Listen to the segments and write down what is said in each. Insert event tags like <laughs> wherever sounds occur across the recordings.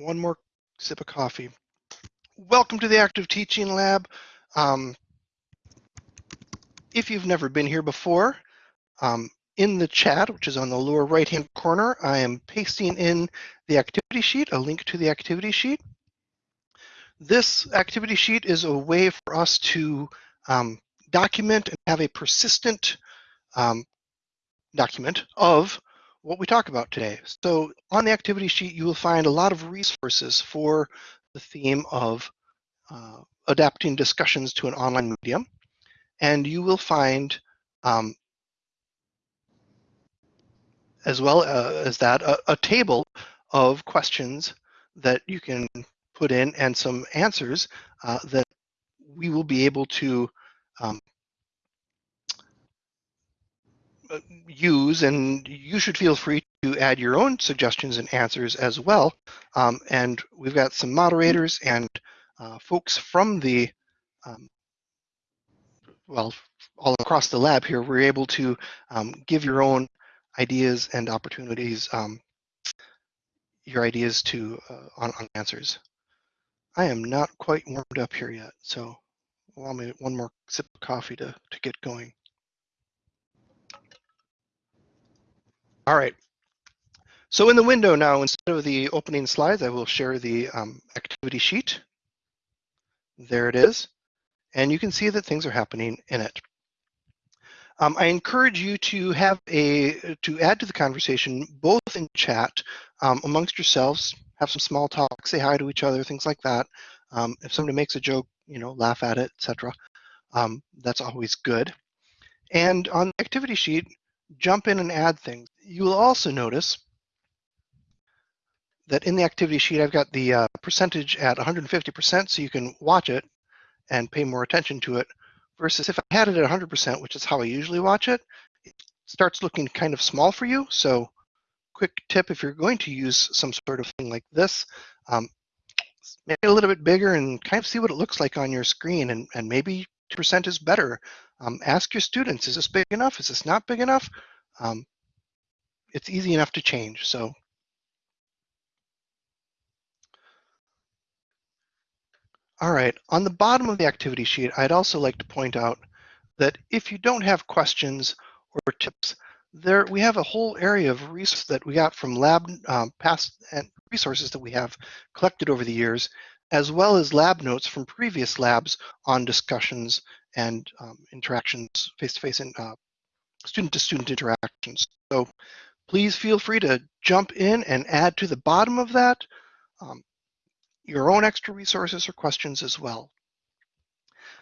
one more sip of coffee. Welcome to the Active Teaching Lab. Um, if you've never been here before, um, in the chat, which is on the lower right-hand corner, I am pasting in the activity sheet, a link to the activity sheet. This activity sheet is a way for us to um, document and have a persistent um, document of what we talk about today. So on the activity sheet, you will find a lot of resources for the theme of uh, adapting discussions to an online medium. And you will find, um, as well uh, as that, a, a table of questions that you can put in and some answers uh, that we will be able to um, use, and you should feel free to add your own suggestions and answers as well. Um, and we've got some moderators and uh, folks from the, um, well, all across the lab here, we're able to um, give your own ideas and opportunities, um, your ideas to uh, on, on answers. I am not quite warmed up here yet, so allow me one more sip of coffee to, to get going. All right. So in the window now, instead of the opening slides, I will share the um, activity sheet. There it is. And you can see that things are happening in it. Um, I encourage you to have a to add to the conversation both in chat um, amongst yourselves, have some small talk, say hi to each other, things like that. Um, if somebody makes a joke, you know, laugh at it, etc. Um, that's always good. And on the activity sheet, jump in and add things. You will also notice that in the activity sheet, I've got the uh, percentage at 150% so you can watch it and pay more attention to it versus if I had it at 100%, which is how I usually watch it, it starts looking kind of small for you. So quick tip, if you're going to use some sort of thing like this, um, make it a little bit bigger and kind of see what it looks like on your screen and, and maybe percent is better. Um, ask your students, is this big enough? Is this not big enough? Um, it's easy enough to change. So All right, on the bottom of the activity sheet, I'd also like to point out that if you don't have questions or tips, there we have a whole area of resources that we got from lab um, past and resources that we have collected over the years as well as lab notes from previous labs on discussions and um, interactions, face-to-face and uh, student-to-student interactions. So please feel free to jump in and add to the bottom of that um, your own extra resources or questions as well.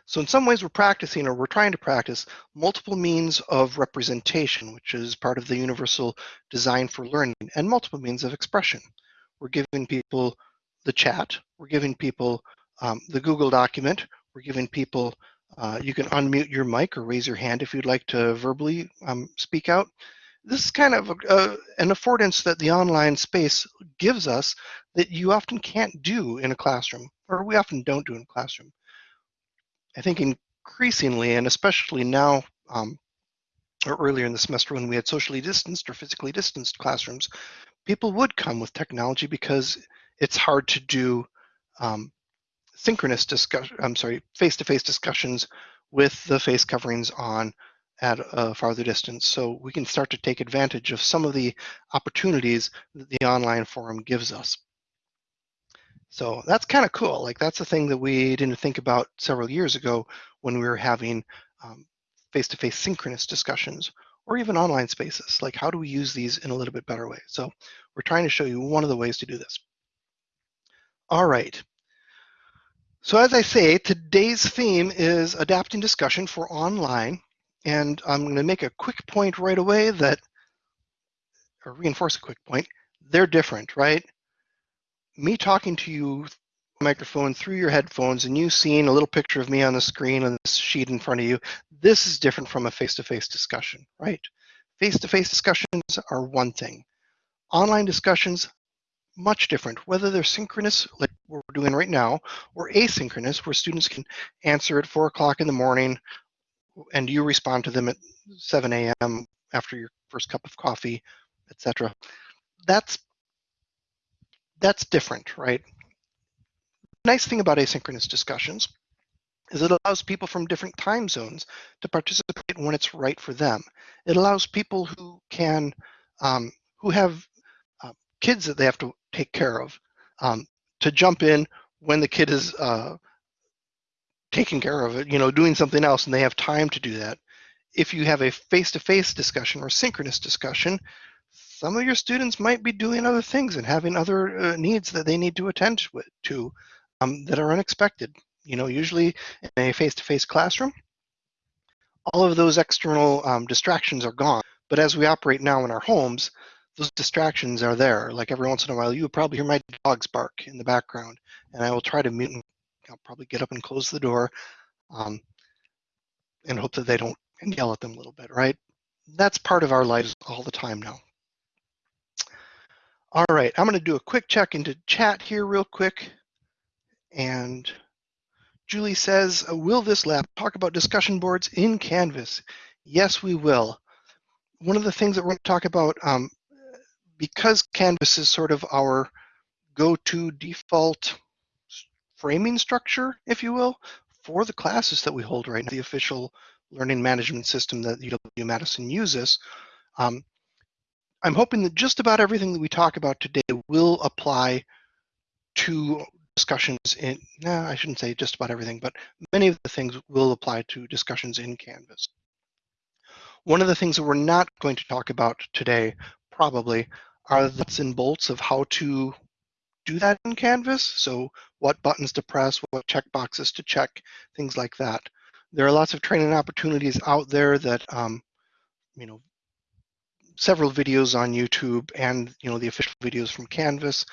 So in some ways we're practicing or we're trying to practice multiple means of representation, which is part of the universal design for learning, and multiple means of expression. We're giving people the chat. We're giving people um, the Google document. We're giving people, uh, you can unmute your mic or raise your hand if you'd like to verbally um, speak out. This is kind of a, a, an affordance that the online space gives us that you often can't do in a classroom, or we often don't do in a classroom. I think increasingly, and especially now, um, or earlier in the semester when we had socially distanced or physically distanced classrooms, people would come with technology because it's hard to do um, synchronous discussion, I'm sorry, face-to-face -face discussions with the face coverings on at a farther distance. So we can start to take advantage of some of the opportunities that the online forum gives us. So that's kind of cool. Like that's a thing that we didn't think about several years ago when we were having um, face-to-face -face synchronous discussions or even online spaces. Like how do we use these in a little bit better way? So we're trying to show you one of the ways to do this. All right. So as I say, today's theme is adapting discussion for online. And I'm going to make a quick point right away that, or reinforce a quick point, they're different, right? Me talking to you microphone through your headphones and you seeing a little picture of me on the screen on this sheet in front of you, this is different from a face-to-face -face discussion, right? Face-to-face -face discussions are one thing. Online discussions, much different, whether they're synchronous, like we're doing right now, or asynchronous, where students can answer at 4 o'clock in the morning and you respond to them at 7 a.m. after your first cup of coffee, etc. That's that's different, right? nice thing about asynchronous discussions is it allows people from different time zones to participate when it's right for them. It allows people who can, um, who have uh, kids that they have to take care of, um, to jump in when the kid is uh, taking care of it, you know, doing something else, and they have time to do that. If you have a face-to-face discussion or synchronous discussion, some of your students might be doing other things and having other uh, needs that they need to attend to um, that are unexpected. You know, usually in a face-to-face classroom, all of those external um, distractions are gone. But as we operate now in our homes, those distractions are there. Like every once in a while, you probably hear my dogs bark in the background, and I will try to mute and I'll probably get up and close the door um, and hope that they don't yell at them a little bit, right? That's part of our lives all the time now. All right, I'm going to do a quick check into chat here real quick. And Julie says, uh, will this lab talk about discussion boards in Canvas? Yes, we will. One of the things that we're going to talk about, um, because Canvas is sort of our go-to default framing structure, if you will, for the classes that we hold right now, the official learning management system that UW-Madison uses, um, I'm hoping that just about everything that we talk about today will apply to discussions in, no, I shouldn't say just about everything, but many of the things will apply to discussions in Canvas. One of the things that we're not going to talk about today, probably, are the nuts and bolts of how to do that in Canvas. So what buttons to press, what checkboxes to check, things like that. There are lots of training opportunities out there that, um, you know, several videos on YouTube and, you know, the official videos from Canvas.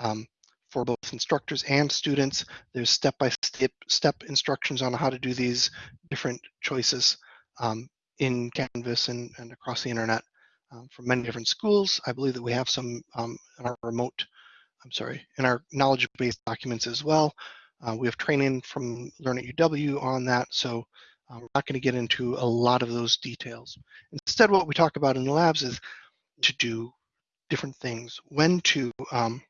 Um, for both instructors and students. There's step-by-step step instructions on how to do these different choices um, in Canvas and, and across the internet um, from many different schools. I believe that we have some um, in our remote, I'm sorry, in our knowledge-based documents as well. Uh, we have training from Learn at UW on that, so uh, we're not going to get into a lot of those details. Instead, what we talk about in the labs is to do different things, when to um,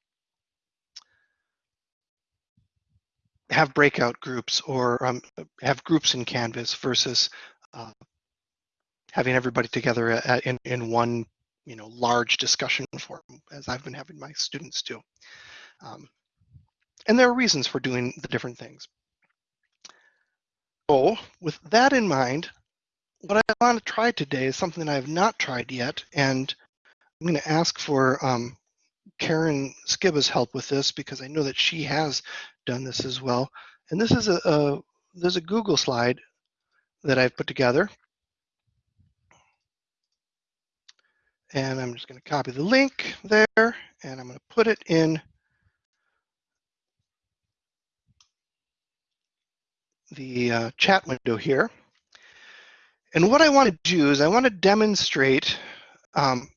have breakout groups or um, have groups in Canvas versus uh, having everybody together in, in one you know, large discussion forum, as I've been having my students do. Um, and there are reasons for doing the different things. So with that in mind, what I want to try today is something that I have not tried yet, and I'm going to ask for um, Karen Skiba's help with this because I know that she has done this as well. And this is a, a there's a Google slide that I've put together. And I'm just going to copy the link there and I'm going to put it in the uh, chat window here. And what I want to do is I want to demonstrate um,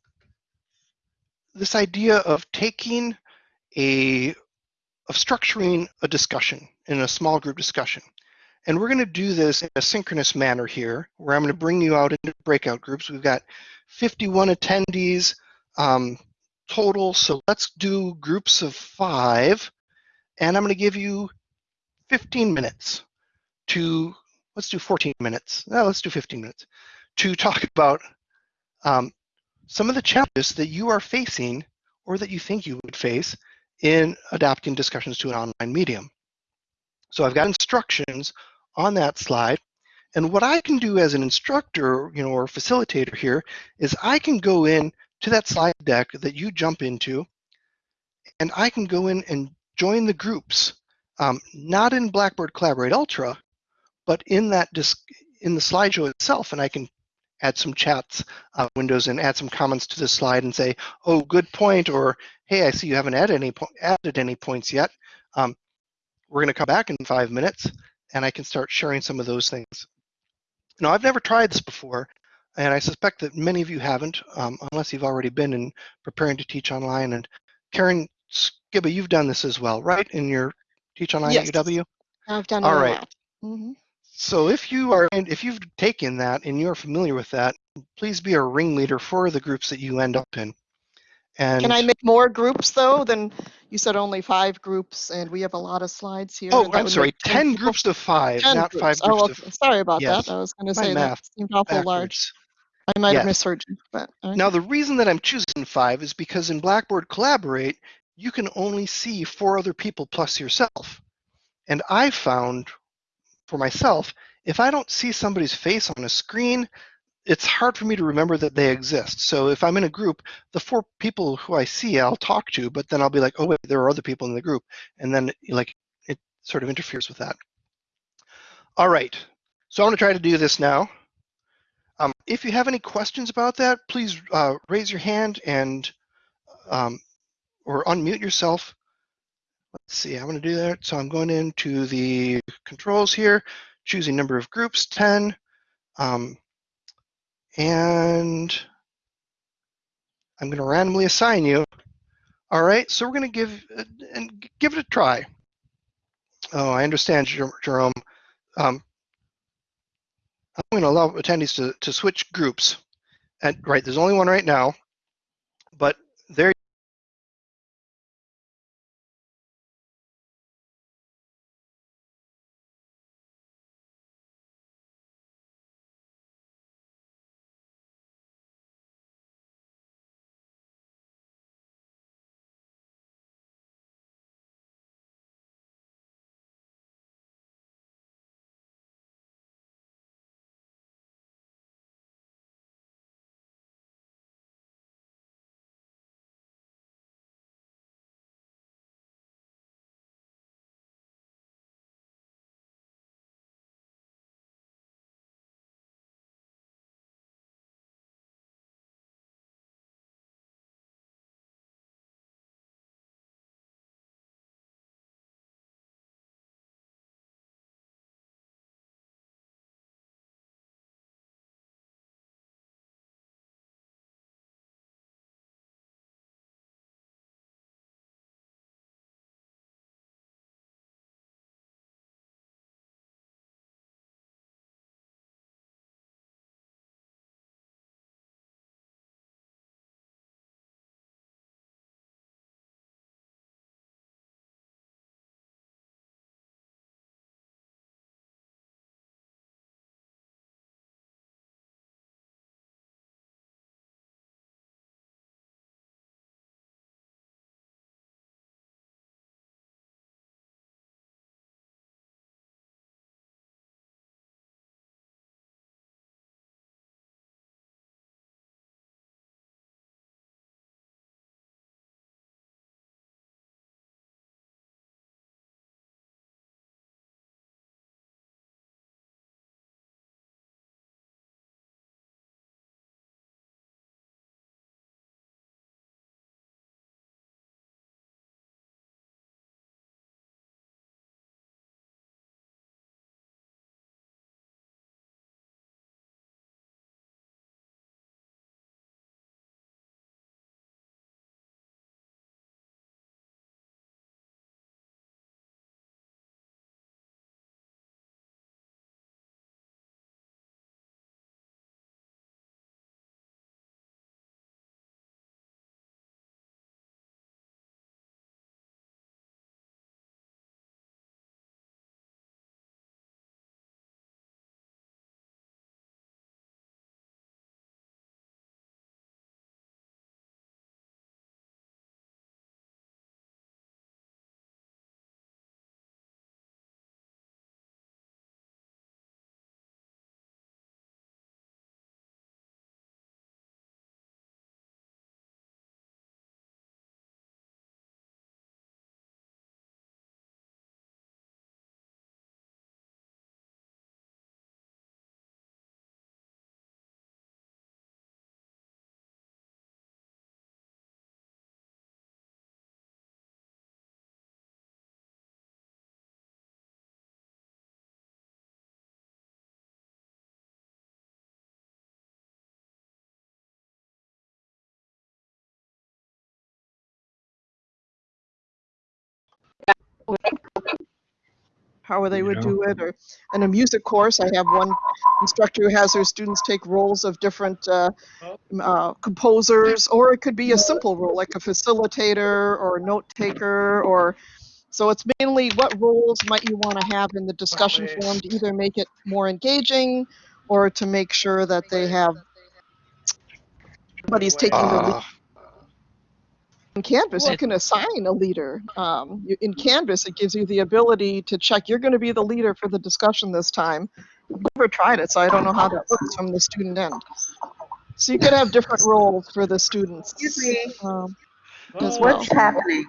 this idea of taking a of structuring a discussion in a small group discussion. And we're going to do this in a synchronous manner here, where I'm going to bring you out into breakout groups. We've got 51 attendees um, total, so let's do groups of five. And I'm going to give you 15 minutes to, let's do 14 minutes. No, let's do 15 minutes to talk <laughs> about um, some of the challenges that you are facing or that you think you would face in adapting discussions to an online medium. So I've got instructions on that slide. And what I can do as an instructor, you know, or facilitator here is I can go in to that slide deck that you jump into, and I can go in and join the groups, um, not in Blackboard Collaborate Ultra, but in that disc in the slideshow itself, and I can add some chats uh, windows and add some comments to the slide and say, oh, good point, or hey, I see you haven't added any, added any points yet. Um, we're going to come back in five minutes and I can start sharing some of those things. Now, I've never tried this before, and I suspect that many of you haven't, um, unless you've already been in preparing to teach online. And Karen Skiba, you've done this as well, right? In your Teach Online yes. at UW? I've done it All right. Mm -hmm. So if you are, if you've taken that and you're familiar with that, please be a ringleader for the groups that you end up in. And can I make more groups though than you said only five groups and we have a lot of slides here. Oh, I'm sorry, make 10 groups of five, 10 not five Oh, groups okay. Sorry about yes. that. I was going to say math that seemed awful large. I might have misheard you, but okay. Now, the reason that I'm choosing five is because in Blackboard Collaborate, you can only see four other people plus yourself. And I found for myself, if I don't see somebody's face on a screen, it's hard for me to remember that they exist. So if I'm in a group, the four people who I see, I'll talk to, but then I'll be like, oh, wait, there are other people in the group. And then like it sort of interferes with that. All right, so I'm gonna try to do this now. Um, if you have any questions about that, please uh, raise your hand and um, or unmute yourself. Let's see, I'm going to do that. So I'm going into the controls here, choosing number of groups, 10, um, and I'm going to randomly assign you. All right, so we're going to give and give it a try. Oh, I understand, Jerome. Um, I'm going to allow attendees to, to switch groups. And right, there's only one right now, but how they You would know? do it or in a music course i have one instructor who has their students take roles of different uh, uh, composers, or it could be a simple role like a facilitator or a note taker, or so it's mainly what roles might you want to have in the discussion forum to either make it more engaging or to make sure that they have somebody's taking the lead. Uh, In Canvas, you can assign a leader. Um, you- in Canvas, it gives you the ability to check, you're going to be the leader for the discussion this time. I've never tried it, so I don't know how that works from the student end. So you could have different roles for the students. Excuse me, Um, Oh, as well. what's happening?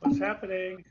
What's happening?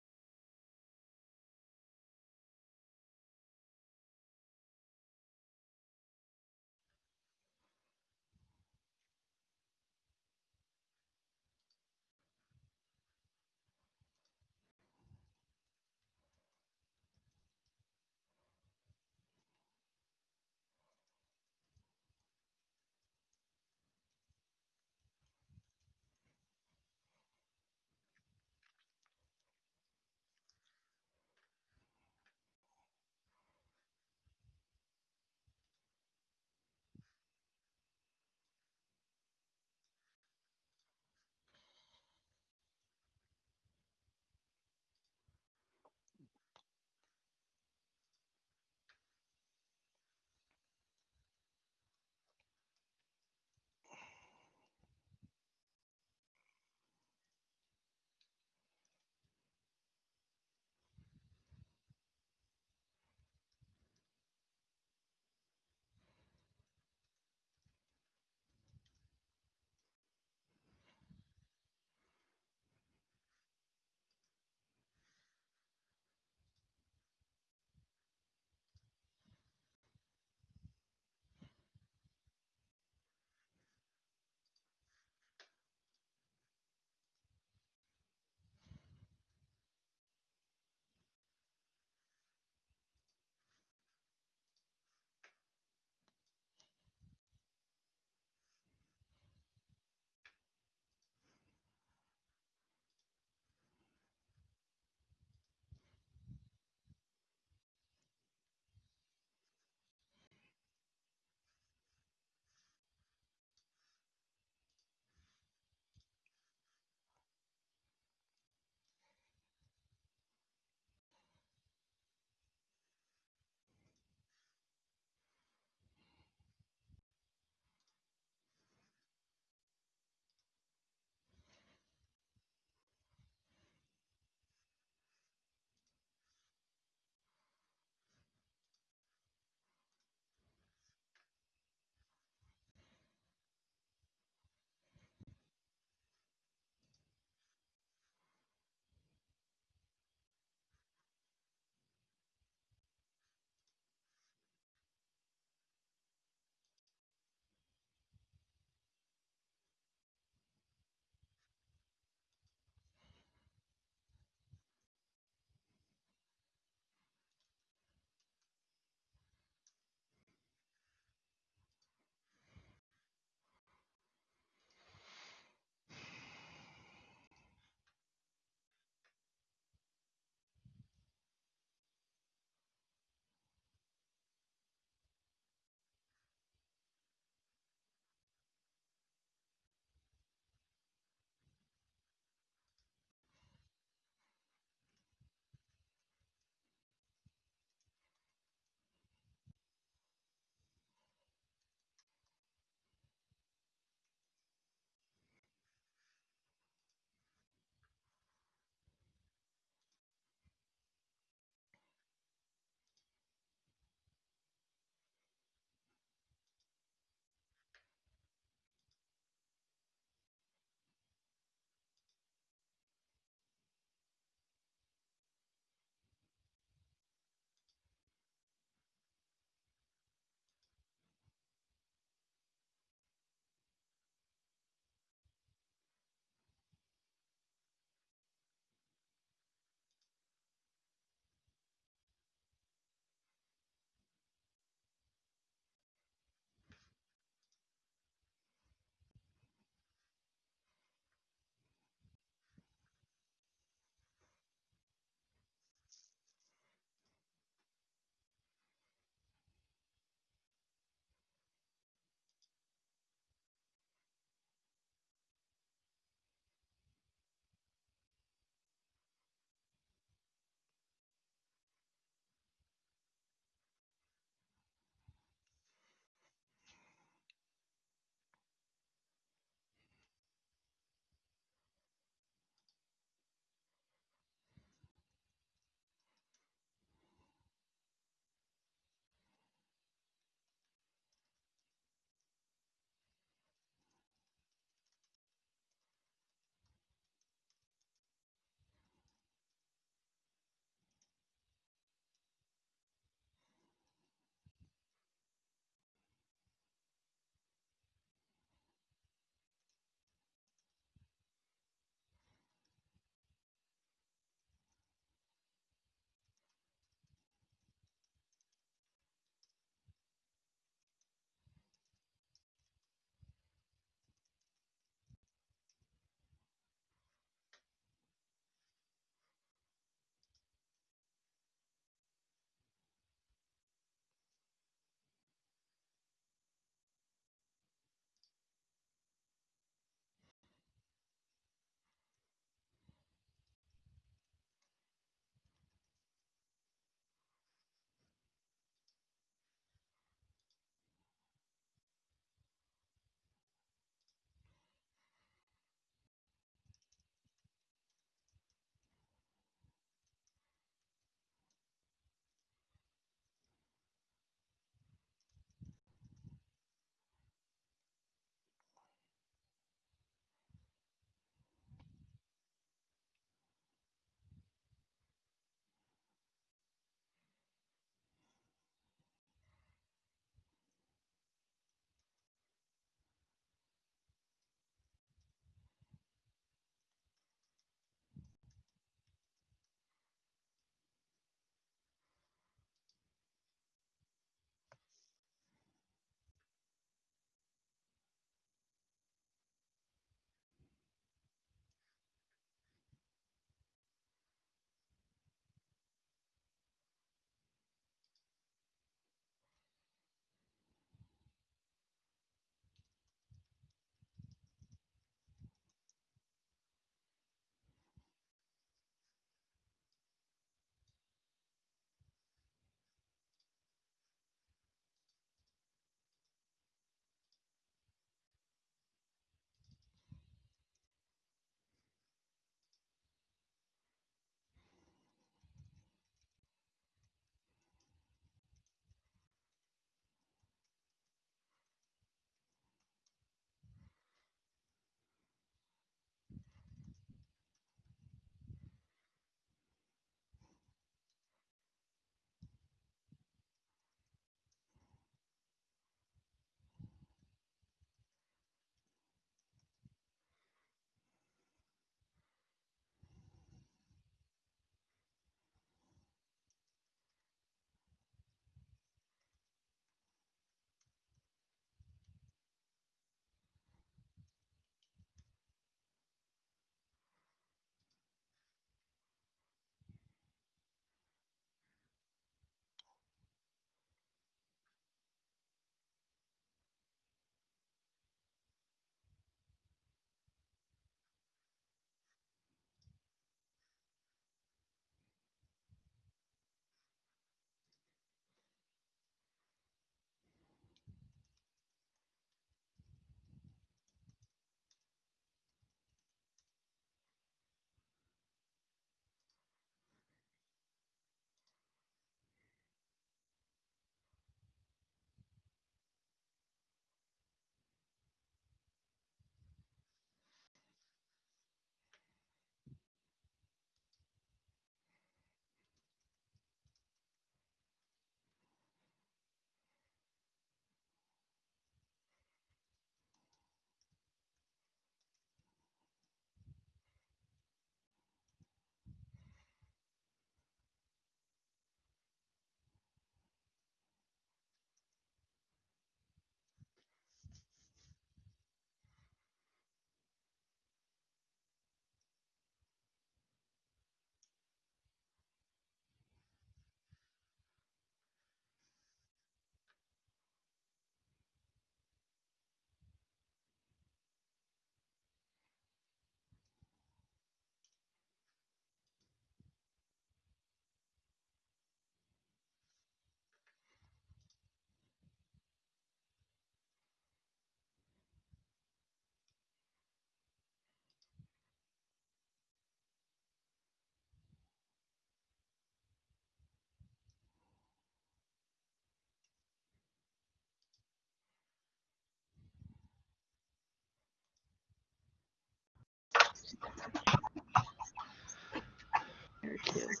There it is.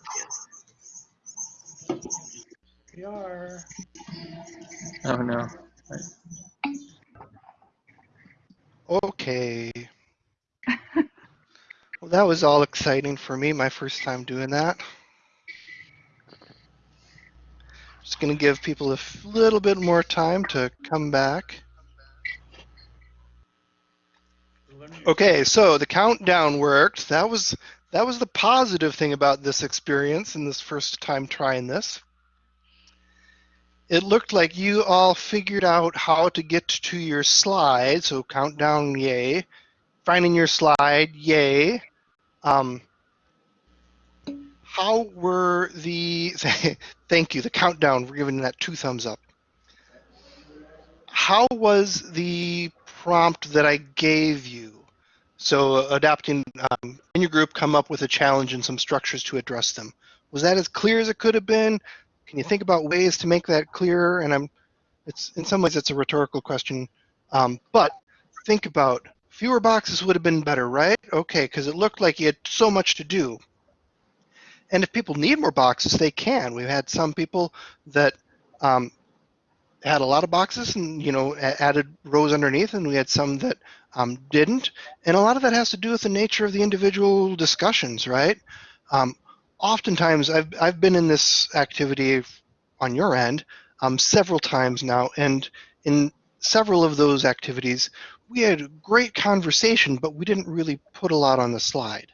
We are. Oh no. Okay. <laughs> well, that was all exciting for me, my first time doing that. Just going to give people a little bit more time to come back. Okay, so the countdown worked. That was that was the positive thing about this experience and this first time trying this. It looked like you all figured out how to get to your slide, so countdown, yay. Finding your slide, yay. Um, how were the, <laughs> thank you, the countdown, we're giving that two thumbs up. How was the prompt that I gave you? So adapting um, in your group, come up with a challenge and some structures to address them. Was that as clear as it could have been? Can you think about ways to make that clearer? And I'm, it's in some ways it's a rhetorical question, um, but think about fewer boxes would have been better, right? Okay, because it looked like you had so much to do. And if people need more boxes, they can. We've had some people that um, had a lot of boxes and you know added rows underneath, and we had some that um, didn't. And a lot of that has to do with the nature of the individual discussions, right? Um, oftentimes, I've I've been in this activity on your end um, several times now, and in several of those activities, we had a great conversation, but we didn't really put a lot on the slide.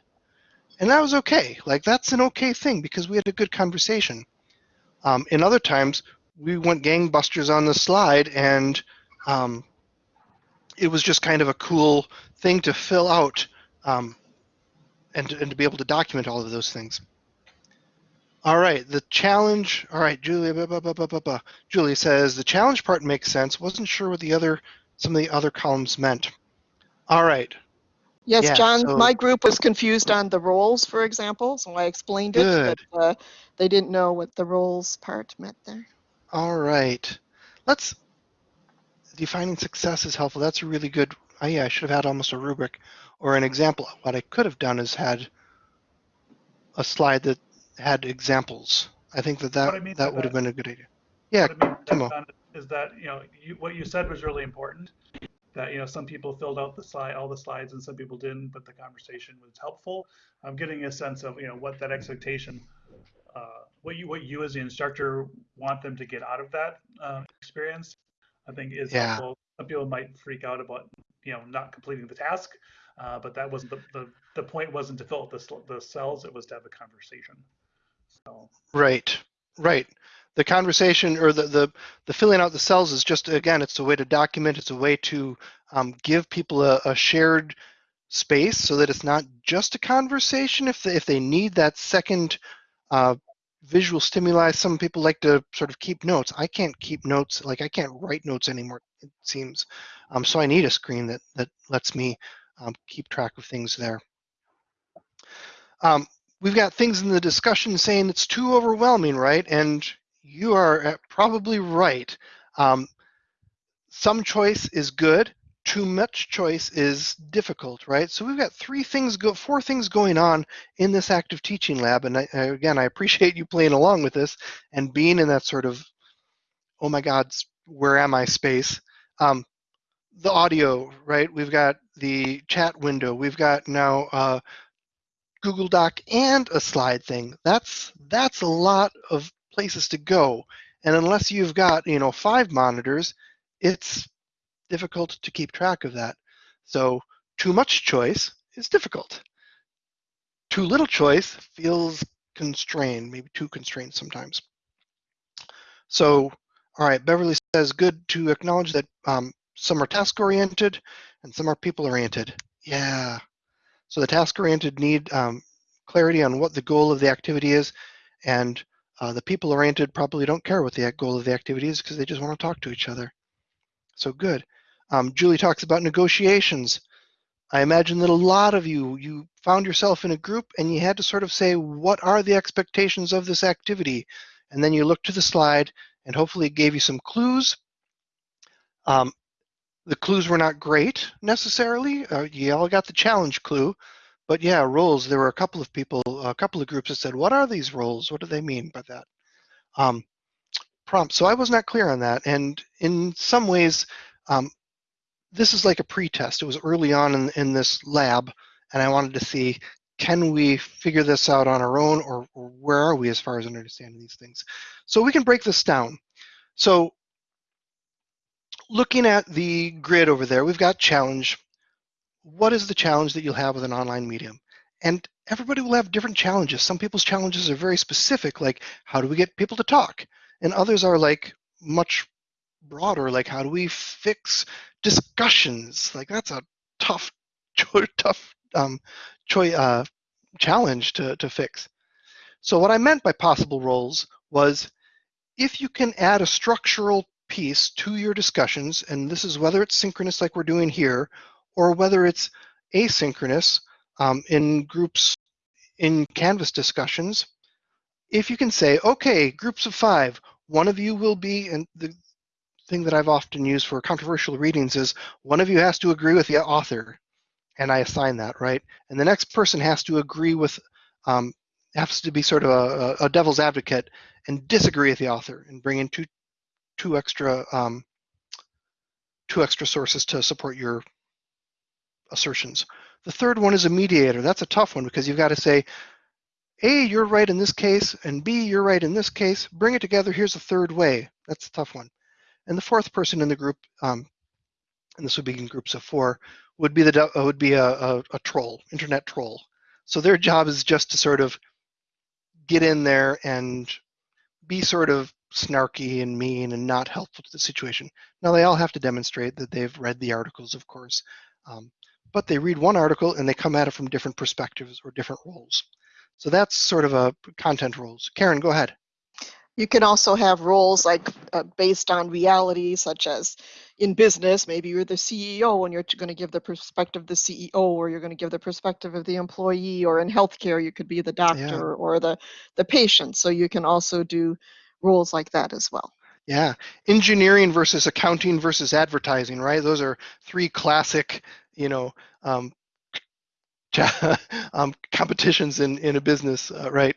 And that was okay. Like, that's an okay thing because we had a good conversation. Um, in other times, we went gangbusters on the slide, and um, it was just kind of a cool thing to fill out um, and, and to be able to document all of those things. All right, the challenge. All right, Julia. Blah, blah, blah. Julia says the challenge part makes sense. Wasn't sure what the other some of the other columns meant. All right, Yes, Yeah, John, so- my group was confused on the roles, for example, so I explained it, Good. but uh, they didn't know what the roles part meant there. all right. Let's defining success is helpful. That's a really good. Oh yeah, I should have had almost a rubric or an example. What I could have done is had a slide that had examples. I think that that I mean that would have been a good idea. Yeah, I mean Timo. that Is that, you know, you, what you said was really important. That, you know, some people filled out the slide, all the slides and some people didn't, but the conversation was helpful. I'm getting a sense of, you know, what that expectation, uh, what you, what you as the instructor want them to get out of that, uh, experience. I think is Yeah. helpful. Some people might freak out about, you know, not completing the task. Uh, but that wasn't the, the, the point wasn't to fill out the, the cells, it was to have a conversation. So. Right, right. The conversation or the, the, the filling out the cells is just, again, it's a way to document, it's a way to um, give people a, a shared space so that it's not just a conversation. If they, if they need that second uh, visual stimuli, some people like to sort of keep notes. I can't keep notes, like I can't write notes anymore, it seems. Um, so I need a screen that, that lets me um, keep track of things there. Um, we've got things in the discussion saying it's too overwhelming, right? And you are uh, probably right. Um, some choice is good. Too much choice is difficult, right? So we've got three things, go, four things going on in this active teaching lab. And I, again, I appreciate <laughs> you playing along with this and being in that sort of, oh my God, where am I space. Um, the audio, right? We've got the chat window. We've got now uh, Google Doc and a slide thing. That's that's a lot of places to go. And unless you've got, you know, five monitors, it's difficult to keep track of that. So too much choice is difficult. Too little choice feels constrained, maybe too constrained sometimes. So, all right, Beverly says, good to acknowledge that um, some are task oriented and some are people oriented. Yeah. So the task oriented need um, clarity on what the goal of the activity is, and uh, the people oriented probably don't care what the goal of the activity is because they just want to talk to each other. So good. Um, Julie talks about negotiations. I imagine that a lot of you, you found yourself in a group and you had to sort of say, what are the expectations of this activity? And then you looked to the slide and hopefully it gave you some clues. Um, the clues were not great necessarily. Uh, you all got the challenge clue, but yeah, roles. There were a couple of people, a couple of groups that said, "What are these roles? What do they mean by that?" Um, prompt. So I was not clear on that. And in some ways, um, this is like a pre-test. It was early on in, in this lab, and I wanted to see, can we figure this out on our own, or, or where are we as far as understanding these things? So we can break this down. So looking at the grid over there, we've got challenge. What is the challenge that you'll have with an online medium? And everybody will have different challenges. Some people's challenges are very specific, like how do we get people to talk? And others are like much broader, like how do we fix discussions? Like that's a tough, <laughs> tough um, uh, challenge to, to fix. So what I meant by possible roles was if you can add a structural piece to your discussions, and this is whether it's synchronous like we're doing here, or whether it's asynchronous um, in groups in Canvas discussions, if you can say, okay, groups of five, one of you will be, and the thing that I've often used for controversial readings is one of you has to agree with the author, and I assign that, right? And the next person has to agree with, um, has to be sort of a, a devil's advocate and disagree with the author and bring in two, two extra, um, two extra sources to support your assertions. The third one is a mediator. That's a tough one because you've got to say, A, you're right in this case, and B, you're right in this case. Bring it together. Here's a third way. That's a tough one. And the fourth person in the group, um, and this would be in groups of four, would be the uh, would be a, a, a troll, internet troll. So their job is just to sort of get in there and be sort of snarky and mean and not helpful to the situation. Now they all have to demonstrate that they've read the articles, of course, um, but they read one article and they come at it from different perspectives or different roles. So that's sort of a content roles. Karen, go ahead. You can also have roles like uh, based on reality, such as in business, maybe you're the CEO and you're going to give the perspective of the CEO, or you're going to give the perspective of the employee, or in healthcare, you could be the doctor or the the patient. So you can also do roles like that as well. Yeah, engineering versus accounting versus advertising, right? Those are three classic, you know, um, <laughs> um, competitions in in a business, uh, right?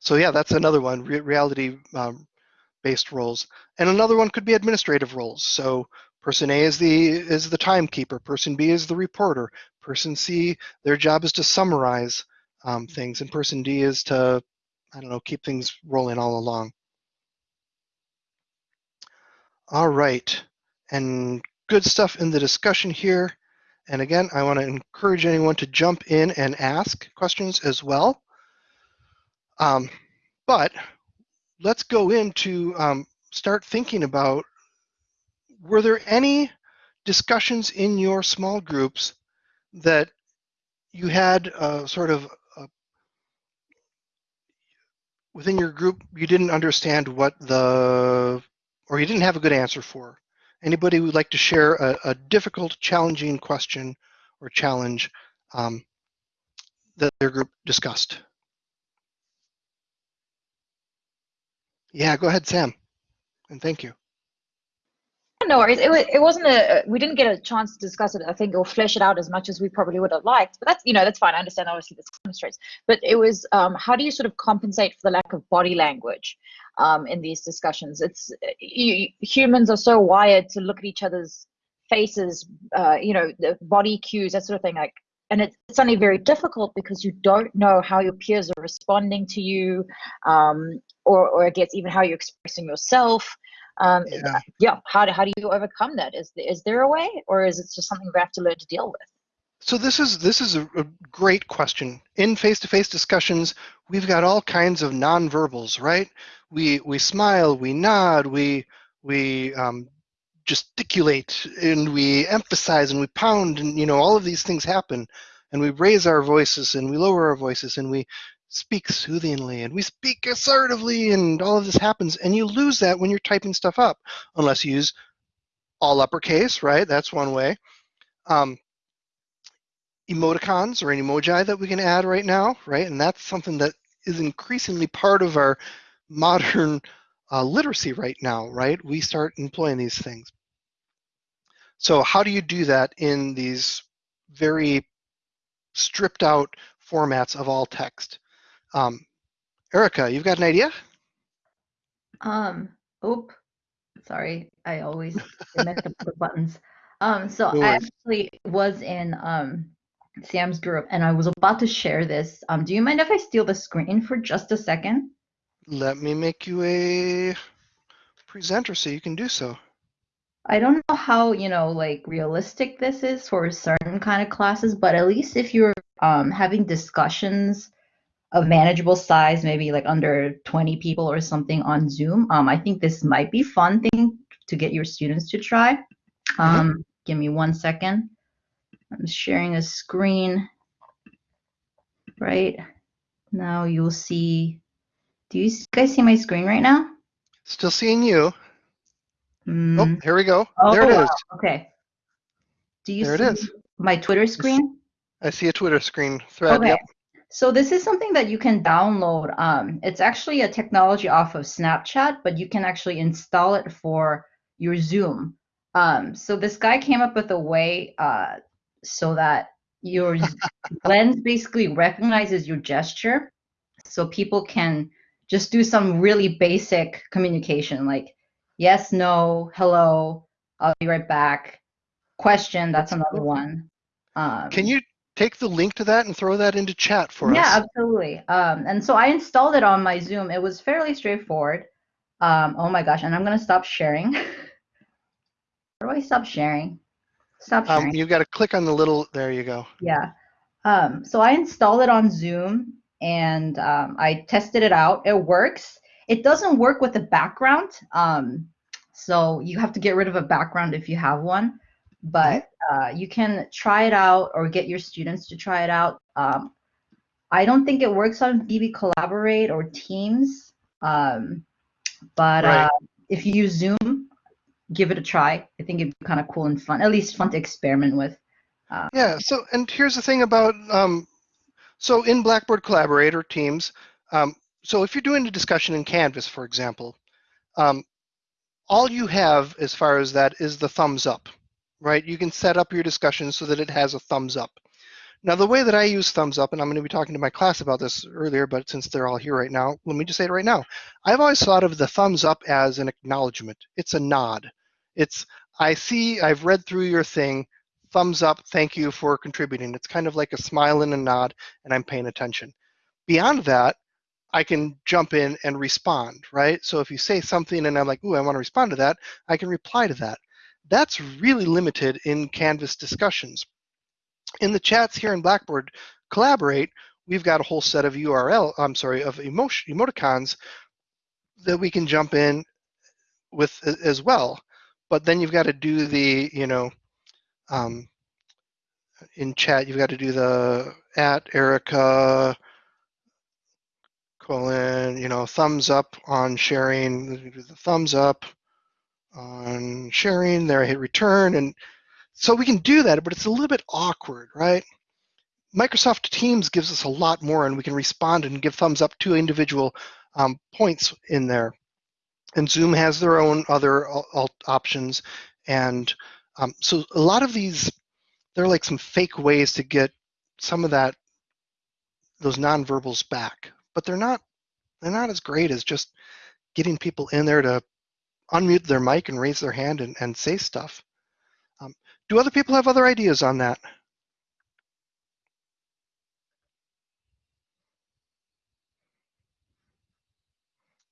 So yeah, that's another one, re reality um, based roles. And another one could be administrative roles. So person A is the is the timekeeper, person B is the reporter, person C, their job is to summarize um, things, and person D is to, I don't know, keep things rolling all along. All right, and good stuff in the discussion here. And again, I want to encourage anyone to jump in and ask questions as well. Um, but let's go into um, start thinking about were there any discussions in your small groups that you had uh, sort of uh, within your group you didn't understand what the or you didn't have a good answer for anybody would like to share a, a difficult challenging question or challenge um, that their group discussed Yeah, go ahead, Sam. And thank you. No worries. It, it wasn't a. We didn't get a chance to discuss it. I think or flesh it out as much as we probably would have liked. But that's you know that's fine. I understand. Obviously, this demonstrates. But it was um, how do you sort of compensate for the lack of body language um, in these discussions? It's you, humans are so wired to look at each other's faces. Uh, you know, the body cues, that sort of thing. Like and it's suddenly very difficult because you don't know how your peers are responding to you um, or, or I guess even how you're expressing yourself um, Yeah. yeah how, do, how do you overcome that is, is there a way or is it just something we have to learn to deal with So this is this is a, a great question. In face-to-face discussions, we've got all kinds of nonverbals, right? We we smile, we nod, we we um, gesticulate, and we emphasize, and we pound, and you know all of these things happen, and we raise our voices, and we lower our voices, and we speak soothingly, and we speak assertively, and all of this happens, and you lose that when you're typing stuff up, unless you use all uppercase, right? That's one way. Um, emoticons or an emoji that we can add right now, right? And that's something that is increasingly part of our <laughs> modern uh, literacy right now, right? We start employing these things. So how do you do that in these very stripped out formats of all text? Um, Erica, you've got an idea? Um, Oop, sorry, I always <laughs> mess up the buttons. Um, so No I actually was in um Sam's group and I was about to share this. Um, do you mind if I steal the screen for just a second? Let me make you a presenter so you can do so. I don't know how, you know, like realistic this is for certain kind of classes, but at least if you're um having discussions of manageable size, maybe like under 20 people or something on Zoom, um, I think this might be fun thing to get your students to try. Um, give me one second. I'm sharing a screen. Right now you'll see, do you guys see my screen right now? Still seeing you. Hmm. Oh, here we go. Oh, there it wow, is. Okay. Do you There see is. my Twitter screen? I see a Twitter screen thread. Okay. Yep. So this is something that you can download. Um, it's actually a technology off of Snapchat, but you can actually install it for your Zoom. Um, so this guy came up with a way uh, so that your <laughs> lens basically recognizes your gesture, so people can just do some really basic communication, like yes, no, hello, I'll be right back. Question, that's another one. Um, Can you take the link to that and throw that into chat for yeah, us? Yeah, absolutely. Um, and so I installed it on my Zoom. It was fairly straightforward. Um, oh my gosh, and I'm gonna stop sharing. <laughs> How do I stop sharing? Stop sharing. Um, you've got to click on the little, there you go. Yeah. Um, so I installed it on Zoom and um, I tested it out. It works. It doesn't work with the background. Um, so you have to get rid of a background if you have one. But uh, you can try it out or get your students to try it out. Um, I don't think it works on BB Collaborate or Teams. Um, but Right. uh, if you use Zoom, give it a try. I think it'd be kind of cool and fun, at least fun to experiment with. Yeah, so, and here's the thing about, um, so in Blackboard Collaborate or Teams, um, so if you're doing a discussion in Canvas, for example, um, all you have as far as that is the thumbs up, right? You can set up your discussion so that it has a thumbs up. Now, the way that I use thumbs up, and I'm going to be talking to my class about this earlier, but since they're all here right now, let me just say it right now. I've always thought of the thumbs up as an acknowledgement. It's a nod. It's, I see, I've read through your thing, thumbs up, thank you for contributing. It's kind of like a smile and a nod, and I'm paying attention. Beyond that, I can jump in and respond, right? So if you say something and I'm like, ooh, I want to respond to that, I can reply to that. That's really limited in Canvas discussions. In the chats here in Blackboard Collaborate, we've got a whole set of URL, I'm sorry, of emoticons that we can jump in with as well. But then you've got to do the, you know, um, in chat, you've got to do the at Erica colon, you know, thumbs up on sharing, the thumbs up on sharing, there I hit return. And so we can do that, but it's a little bit awkward, right? Microsoft Teams gives us a lot more and we can respond and give thumbs up to individual um, points in there. And Zoom has their own other alt options. And um, so a lot of these, they're like some fake ways to get some of that, those nonverbals back, but they're not, they're not as great as just getting people in there to unmute their mic and raise their hand and, and say stuff. Um, do other people have other ideas on that?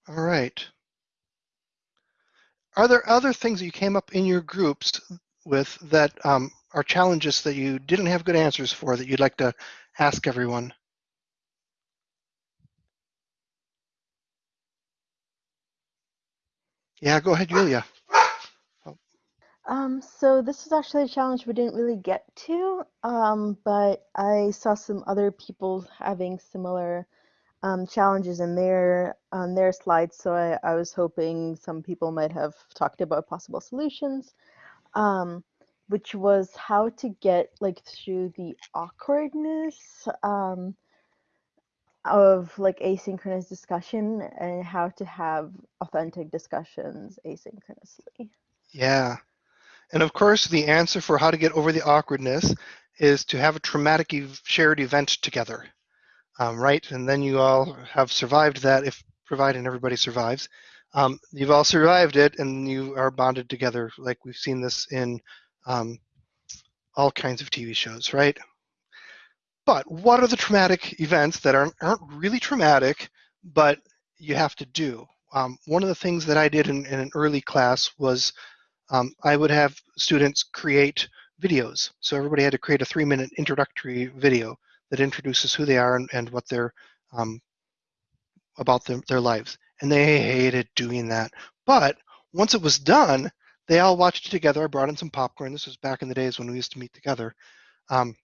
All right. Are there other things that you came up in your groups with that um, are challenges that you didn't have good answers for that you'd like to ask everyone? Yeah, go ahead, Julia. Um, so this was actually a challenge we didn't really get to, um, but I saw some other people having similar um, challenges in their on their slides. So I, I was hoping some people might have talked about possible solutions, um, which was how to get like through the awkwardness um, of like asynchronous discussion and how to have authentic discussions asynchronously. Yeah. And of course, the answer for how to get over the awkwardness is to have a traumatic ev- shared event together, um, right? And then you all have survived that, if provided everybody survives. Um, you've all survived it and you are bonded together. Like we've seen this in um, all kinds of TV shows, right? But what are the traumatic events that aren't, aren't really traumatic, but you have to do? Um, one of the things that I did in, in an early class was um, I would have students create videos. So everybody had to create a three minute introductory video that introduces who they are and, and what they're um, about their, their lives. And they hated doing that. But once it was done, they all watched it together. I brought in some popcorn. This was back in the days when we used to meet together. Um,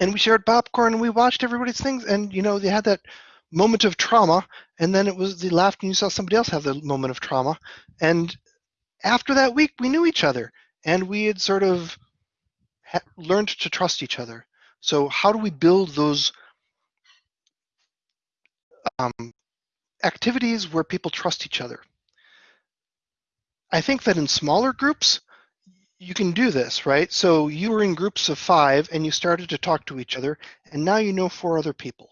and we shared popcorn and we watched everybody's things. And, you know, they had that moment of trauma. And then it was, they laughed and you saw somebody else have the moment of trauma. And after that week, we knew each other and we had sort of ha- learned to trust each other. So, how do we build those um, activities where people trust each other? I think that in smaller groups, you can do this, right? So, you were in groups of five and you started to talk to each other, and now you know four other people.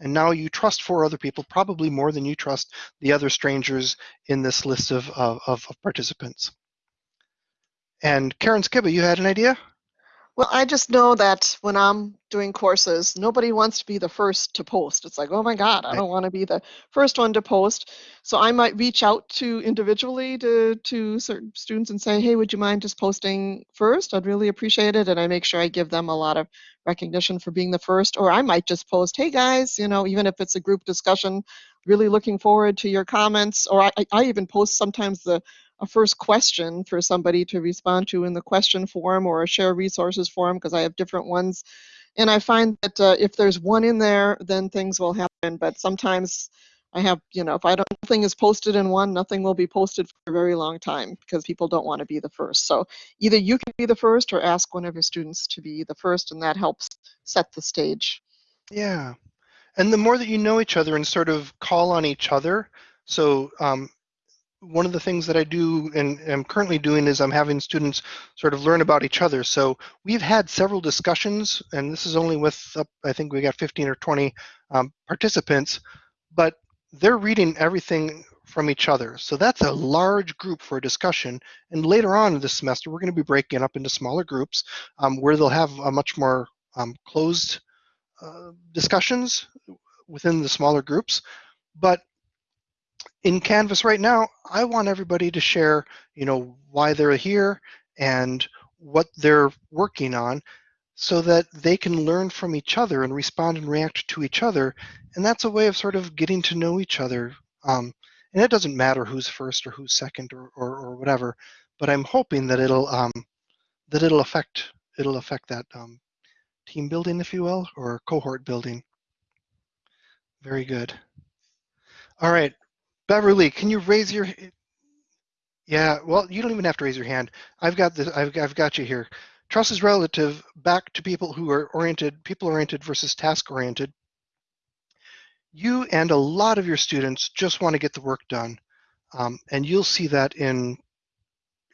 And now you trust four other people, probably more than you trust the other strangers in this list of, of, of participants. And Karen Skiba, you had an idea? Well, I just know that when I'm doing courses, nobody wants to be the first to post. It's like, oh my God, I don't want to be the first one to post. So I might reach out to individually to to certain students and say, hey, would you mind just posting first? I'd really appreciate it. And I make sure I give them a lot of recognition for being the first. Or I might just post, hey guys, you know, even if it's a group discussion, really looking forward to your comments. Or I, I- I even post sometimes the a first question for somebody to respond to in the question form or a share resources form because I have different ones. And I find that uh, if there's one in there, then things will happen. But sometimes I have, you know, if I don't, nothing is posted in one, nothing will be posted for a very long time because people don't want to be the first. So either you can be the first or ask one of your students to be the first, and that helps set the stage. Yeah. And the more that you know each other and sort of call on each other. So, um, one of the things that I do and am currently doing is I'm having students sort of learn about each other. So, we've had several discussions, and this is only with, uh, I think we got 15 or 20 um, participants, but they're reading everything from each other. So, that's a large group for a discussion. And later on this semester, we're going to be breaking up into smaller groups um, where they'll have a much more um, closed uh, discussions within the smaller groups. But in Canvas right now, I want everybody to share, you know, why they're here and what they're working on so that they can learn from each other and respond and react to each other. And that's a way of sort of getting to know each other. Um, and it doesn't matter who's first or who's second or, or, or whatever, but I'm hoping that it'll um, that it'll affect it'll affect that um, team building, if you will, or cohort building. Very good. All right, Beverly, can you raise your? Yeah, well, you don't even have to raise your hand. I've got this. I've, I've got you here. Trust is relative back to people who are oriented, people oriented versus task oriented. You and a lot of your students just want to get the work done, um, and you'll see that in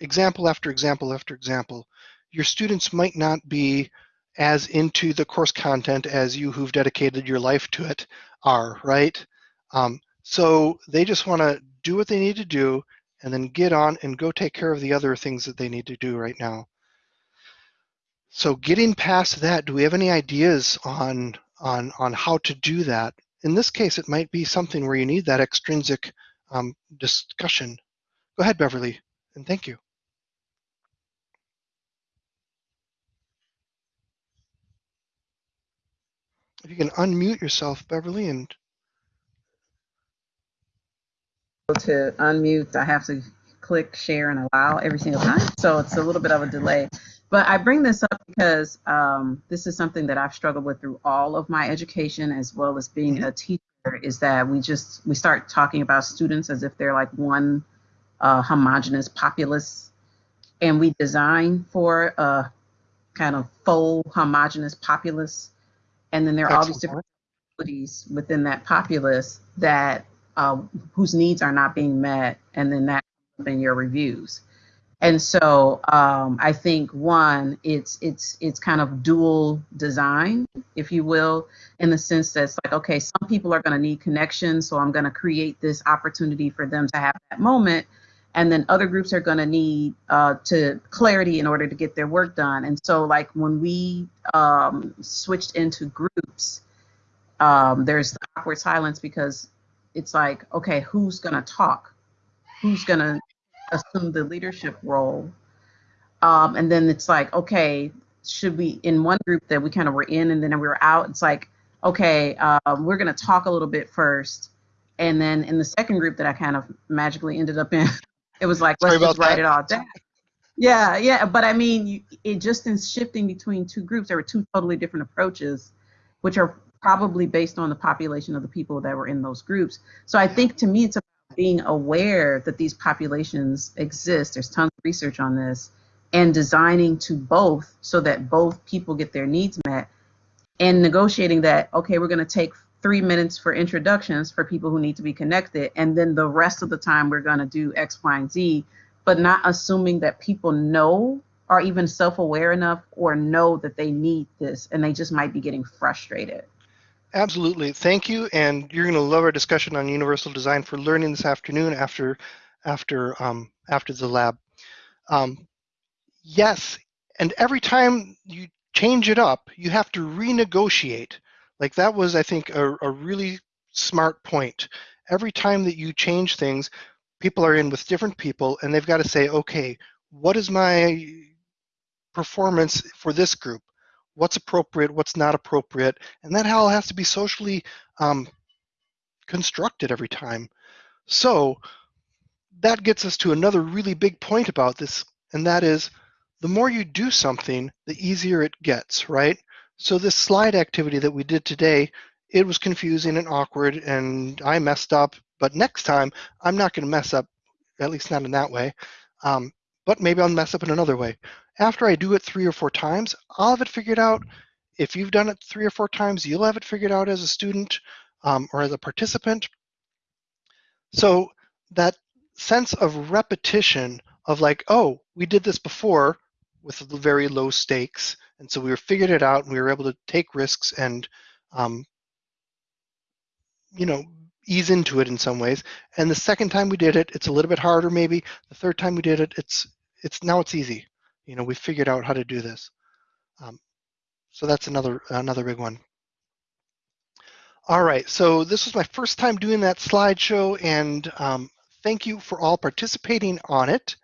example after example after example. Your students might not be as into the course content as you who've dedicated your life to it are, right? Um, so they just want to do what they need to do and then get on and go take care of the other things that they need to do right now. So getting past that, do we have any ideas on on on how to do that? In this case, it might be something where you need that extrinsic um, discussion. Go ahead, Beverly, and thank you. If you can unmute yourself, Beverly, and to unmute, I have to click share and allow every single time. So it's a little bit of a delay. But I bring this up because um, this is something that I've struggled with through all of my education as well as being a teacher is that we just, we start talking about students as if they're like one uh, homogenous populace. And we design for a kind of full homogenous populace. And then there are all these different abilities within that populace that uh, whose needs are not being met, and then that in your reviews. And so um, I think one, it's it's it's kind of dual design, if you will, in the sense that it's like, okay, some people are going to need connections, so I'm going to create this opportunity for them to have that moment, and then other groups are going to need uh, to clarity in order to get their work done. And so like when we um, switched into groups, um, there's the awkward silence because it's like, okay, who's going to talk? Who's going to assume the leadership role? Um, and then it's like, okay, should we, in one group that we kind of were in and then we were out, it's like, okay, um, we're going to talk a little bit first. And then in the second group that I kind of magically ended up in, <laughs> it was like, Sorry let's just write that. it all down. Yeah, yeah, but I mean, you, it just in shifting between two groups, there were two totally different approaches, which are probably based on the population of the people that were in those groups. So I think to me, it's about being aware that these populations exist. There's tons of research on this, and designing to both so that both people get their needs met, and negotiating that okay, we're going to take three minutes for introductions for people who need to be connected, and then the rest of the time we're going to do X, Y, and Z, but not assuming that people know are even self-aware enough or know that they need this, and they just might be getting frustrated. Absolutely. Thank you. And you're going to love our discussion on universal design for learning this afternoon after after um, after the lab. Um, yes, and every time you change it up, you have to renegotiate. Like that was, I think, a, a really smart point. Every time that you change things, people are in with different people, and they've got to say, okay, what is my performance for this group? What's appropriate? What's not appropriate? And that all has to be socially um, constructed every time. So that gets us to another really big point about this, and that is the more you do something, the easier it gets, right? So this slide activity that we did today, it was confusing and awkward, and I messed up. But next time, I'm not going to mess up, at least not in that way. Um, but maybe I'll mess up in another way. After I do it three or four times, I'll have it figured out. If you've done it three or four times, you'll have it figured out as a student um, or as a participant. So that sense of repetition of like, oh, we did this before with very low stakes, and so we figured it out, and we were able to take risks and, um, you know, ease into it in some ways. And the second time we did it, it's a little bit harder maybe. The third time we did it, it's it's now it's easy. You know, we figured out how to do this. Um, so that's another another big one. All right, so this was my first time doing that slideshow, and um, thank you for all participating on it,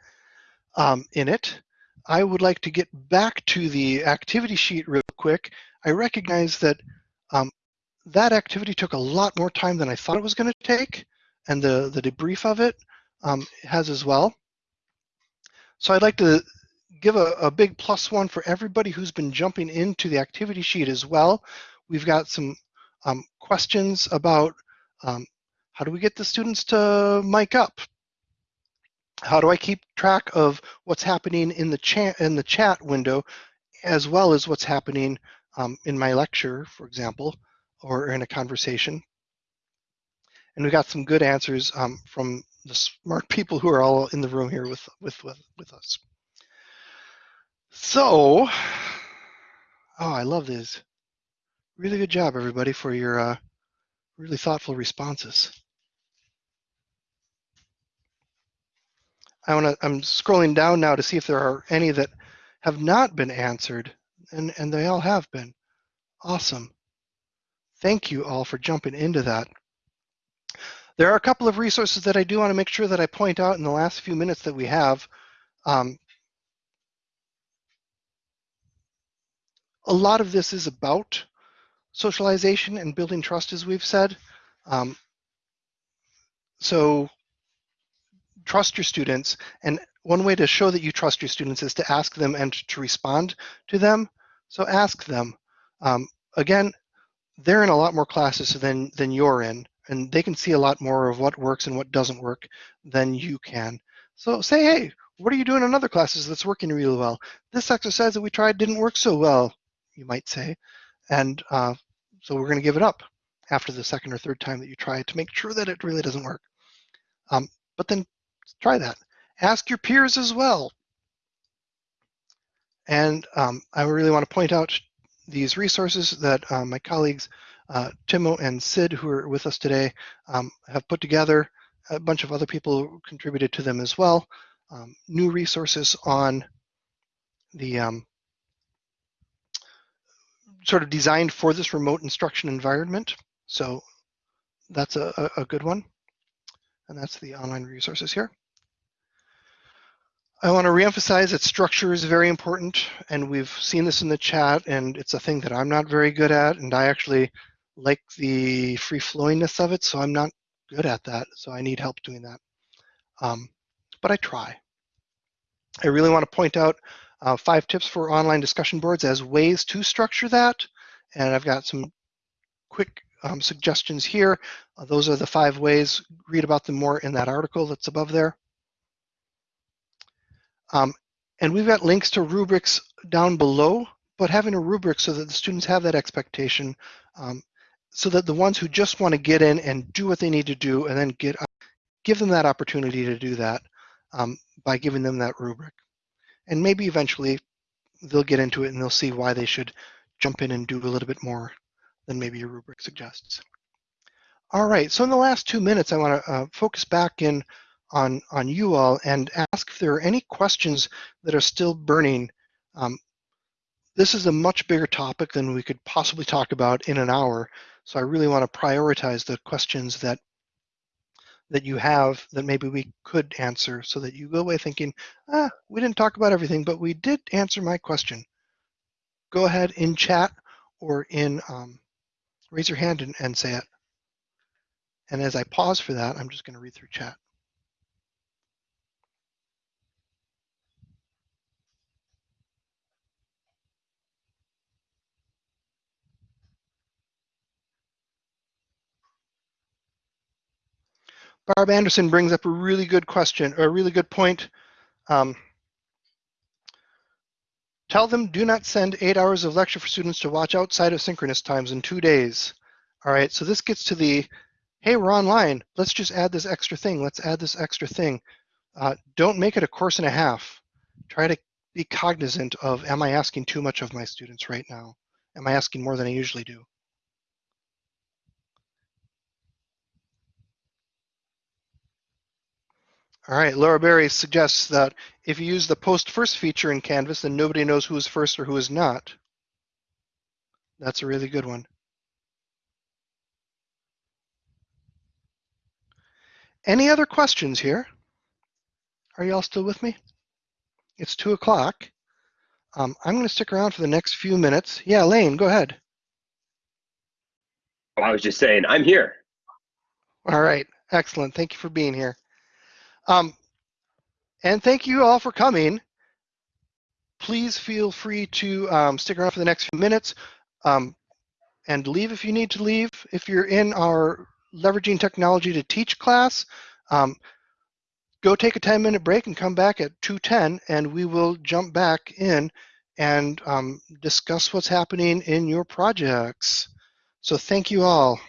um, in it. I would like to get back to the activity sheet real quick. I recognize that um, that activity took a lot more time than I thought it was going to take, and the, the debrief of it um, has as well. So I'd like to give a, a big plus one for everybody who's been jumping into the activity sheet as well. We've got some um, questions about um, how do we get the students to mic up? How do I keep track of what's happening in the chat in the chat window, as well as what's happening um, in my lecture, for example, or in a conversation? And we got some good answers um, from the smart <laughs> people who are all in the room here with with with, with us. So, oh, I love these. Really good job, everybody, for your uh, really thoughtful responses. I want to. I'm scrolling down now to see if there are any that have not been answered, and and they all have been. Awesome. Thank you all for jumping into that. There are a couple of resources that I do want to make sure that I point out in the last few minutes that we have. Um, a lot of this is about socialization and building trust, as we've said. Um, so trust your students. And one way to show that you trust your students is to ask them and to respond to them. So ask them. Um, again, they're in a lot more classes than, than you're in, and they can see a lot more of what works and what doesn't work than you can. So say, hey, what are you doing in other classes that's working really well? This exercise that we tried didn't work so well, you might say. And uh, so we're going to give it up after the second or third time that you try to make sure that it really doesn't work. Um, but then try that. Ask your peers as well. And um, I really want to point out these resources that uh, my colleagues uh, Timo and Sid, who are with us today, um, have put together. A bunch of other people contributed to them as well. Um, new resources on the um, sort of designed for this remote instruction environment. So that's a, a, good one. And that's the online resources here. I want to reemphasize that structure is very important, and we've seen this in the chat, and it's a thing that I'm not very good at, and I actually like the free-flowingness of it, so I'm not good at that, so I need help doing that. Um, but I try. I really want to point out uh, five tips for online discussion boards as ways to structure that, and I've got some quick um, suggestions here. Uh, those are the five ways. Read about them more in that article that's above there. Um, and we've got links to rubrics down below, but having a rubric so that the students have that expectation, um, so that the ones who just want to get in and do what they need to do and then get give them that opportunity to do that um, by giving them that rubric. And maybe eventually they'll get into it and they'll see why they should jump in and do a little bit more than maybe your rubric suggests. All right, so in the last two minutes, I want to uh, focus back in on, on you all and ask if there are any questions that are still burning. Um, this is a much bigger topic than we could possibly talk about in an hour, so I really want to prioritize the questions that that you have that maybe we could answer so that you go away thinking, ah, we didn't talk about everything, but we did answer my question. Go ahead in chat or in um, raise your hand and, and say it. And as I pause for that, I'm just going to read through chat. Barb Anderson brings up a really good question, or a really good point. Um, tell them do not send eight hours of lecture for students to watch outside of synchronous times in two days. All right, so this gets to the, hey, we're online. Let's just add this extra thing. Let's add this extra thing. Uh, don't make it a course and a half. Try to be cognizant of, am I asking too much of my students right now? Am I asking more than I usually do? All right, Laura Berry suggests that if you use the post first feature in Canvas, then nobody knows who is first or who is not. That's a really good one. Any other questions here? Are y'all still with me? It's two o'clock. Um, I'm going to stick around for the next few minutes. Yeah, Lane, go ahead. I was just saying, I'm here. All right, excellent. Thank you for being here. Um, and thank you all for coming. Please feel free to um, stick around for the next few minutes um, and leave if you need to leave. If you're in our leveraging technology to teach class, um, go take a 10 minute break and come back at 2.10 and we will jump back in and um, discuss what's happening in your projects. So thank you all.